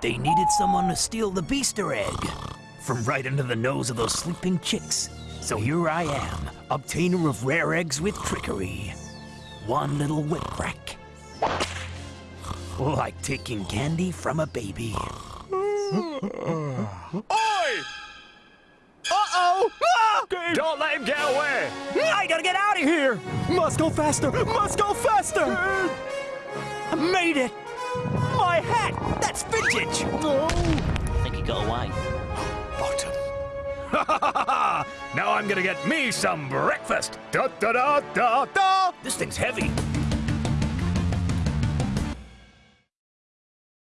They needed someone to steal the Beaster egg from right under the nose of those sleeping chicks. So here I am, obtainer of rare eggs with trickery. One little whip crack. Like taking candy from a baby. Oi! Uh-oh! Ah! Don't let him get away! I gotta get out of here! Must go faster! Must go faster! I made it! My hat! That's vintage! now I'm gonna get me some breakfast. Da da da da da. This thing's heavy.